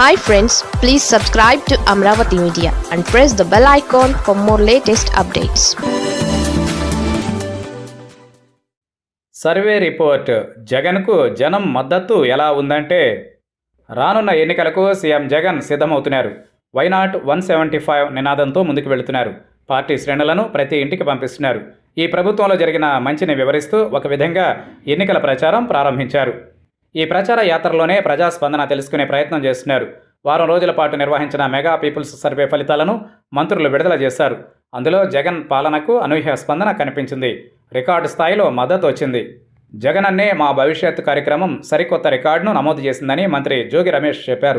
Hi friends please subscribe to Amaravati media and press the bell icon for more latest updates survey report జగన్కు జనం మద్దతు ఎలా ఉందంటే రానున్న ఎన్నికలకు సీఎం జగన్ సిద్ధమవుతున్నారు. వైనాట్ వన్ సెవెంటీ ఫైవ్ నినాదంతో ముందుకు వెళుతున్నారు. పార్టీ శ్రేణులను ప్రతి ఇంటికి పంపిస్తున్నారు. ఈ ప్రభుత్వంలో జరిగిన మంచిని వివరిస్తూ ఒక విధంగా ఎన్నికల ప్రచారం ప్రారంభించారు. ఈ ప్రచార యాత్రలోనే ప్రజాస్పందన తెలుసుకునే ప్రయత్నం చేస్తున్నారు. వారం రోజుల పాటు నిర్వహించిన మెగా పీపుల్స్ సర్వే ఫలితాలను మంత్రులు విడుదల చేశారు. అందులో జగన్ పాలనకు అనూహ్య స్పందన కనిపించింది. రికార్డు స్థాయిలో మద్దతు వచ్చింది. జగన్ అన్నే మా భవిష్యత్ కార్యక్రమం సరికొత్త రికార్డును నమోదు చేసిందని మంత్రి జోగి రమేష్ చెప్పారు.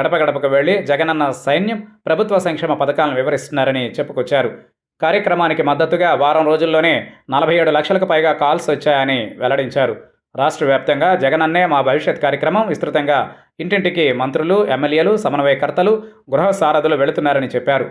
గడప గడపకు వెళ్ళి జగనన్న సైన్యం ప్రభుత్వ సంక్షేమ పథకాలను వివరిస్తున్నారని చెప్పుకొచ్చారు. కార్యక్రమానికి మద్దతుగా వారం రోజుల్లోనే నలభై ఏడు లక్షలకు పైగా కాల్స్ వచ్చాయని వెల్లడించారు. రాష్ట్ర వ్యాప్తంగా జగనన్నే మా భవిష్యత్ కార్యక్రమం విస్తృతంగా ఇంటింటికి మంత్రులు ఎమ్మెల్యేలు సమన్వయకర్తలు గృహ సారథులు వెళుతున్నారని చెప్పారు.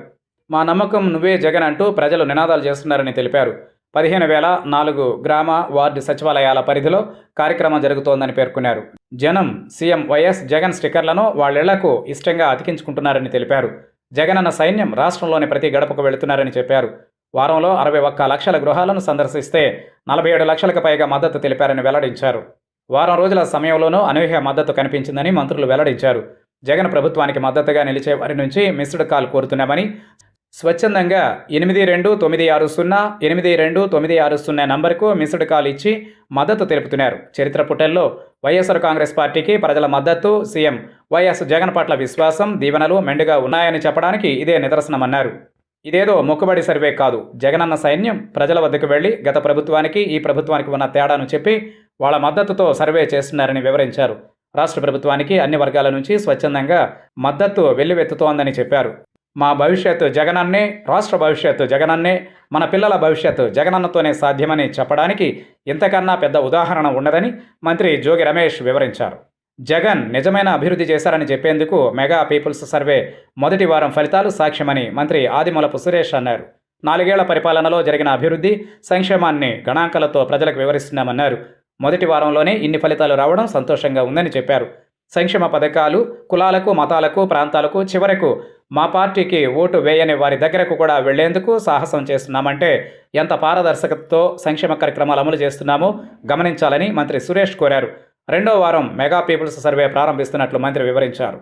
మా నమ్మకం నువ్వే జగన్ అంటూ ప్రజలు నినాదాలు చేస్తున్నారని తెలిపారు. పదిహేను వేల నాలుగు గ్రామ వార్డు సచివాలయాల పరిధిలో కార్యక్రమం జరుగుతోందని పేర్కొన్నారు. జనం సీఎం వైఎస్ జగన్ స్టిక్కర్లను వాళ్ళిళ్ళకు ఇష్టంగా అతికించుకుంటున్నారని తెలిపారు. జగనన్న సైన్యం రాష్ట్రంలోని ప్రతి గడపకు వెళుతున్నారని చెప్పారు. వారంలో అరవై ఒక్క లక్షల గృహాలను సందర్శిస్తే నలభై ఏడు లక్షలకు పైగా మద్దతు తెలిపారని వెల్లడించారు. వారం రోజుల సమయంలోనూ అనూహ్య మద్దతు కనిపించిందని మంత్రులు వెల్లడించారు. జగన్ ప్రభుత్వానికి మద్దతుగా నిలిచే వారి నుంచి మిస్డ్ కాల్ కోరుతున్నామని స్వచ్ఛందంగా ఎనిమిది రెండు తొమ్మిది ఆరు సున్నా ఎనిమిది రెండు తొమ్మిది ఆరు సున్నా నంబర్కు మిస్డ్ కాల్ ఇచ్చి మద్దతు తెలుపుతున్నారు. చరిత్ర పుటల్లో వైఎస్ఆర్ కాంగ్రెస్ పార్టీకి ప్రజల మద్దతు సీఎం వైఎస్ జగన్ పట్ల విశ్వాసం దీవెనలు మెండుగా ఉన్నాయని చెప్పడానికి ఇదే నిదర్శనమన్నారు. ఇదేదో మొక్కుబడి సర్వే కాదు. జగనన్న సైన్యం ప్రజల వద్దకు వెళ్ళి గత ప్రభుత్వానికి ఈ ప్రభుత్వానికి ఉన్న తేడాను చెప్పి వాళ్ళ మద్దతుతో సర్వే చేస్తున్నారని వివరించారు. రాష్ట్ర ప్రభుత్వానికి అన్ని వర్గాల నుంచి స్వచ్ఛందంగా మద్దతు వెల్లువెత్తుతోందని చెప్పారు. మా భవిష్యత్తు జగనన్నే రాష్ట్ర భవిష్యత్తు జగనన్నే మన పిల్లల భవిష్యత్తు జగనన్నతోనే సాధ్యమని చెప్పడానికి ఇంతకన్నా పెద్ద ఉదాహరణ ఉండదని మంత్రి జోగి రమేష్ వివరించారు. జగన్ నిజమైన అభివృద్ధి చేశారని చెప్పేందుకు మెగా పీపుల్స్ సర్వే మొదటి వారం ఫలితాలు సాక్ష్యమని మంత్రి ఆదిమూలపు సురేష్ అన్నారు. నాలుగేళ్ళ పరిపాలనలో జరిగిన అభివృద్ధి సంక్షేమాన్ని గణాంకాలతో ప్రజలకు వివరిస్తున్నామన్నారు. మొదటి వారంలోనే ఇన్ని ఫలితాలు రావడం సంతోషంగా ఉందని చెప్పారు. సంక్షేమ పథకాలు కులాలకు మతాలకు ప్రాంతాలకు చివరకు మా పార్టీకి ఓటు వేయని వారి దగ్గరకు కూడా వెళ్ళేందుకు సాహసం చేస్తున్నామంటే ఎంత పారదర్శకతతో సంక్షేమ కార్యక్రమాలు అమలు చేస్తున్నామో గమనించాలని మంత్రి సురేష్ కోరారు. రెండో వారం మెగా పీపుల్స్ సర్వే ప్రారంభిస్తున్నట్లు మంత్రి వివరించారు.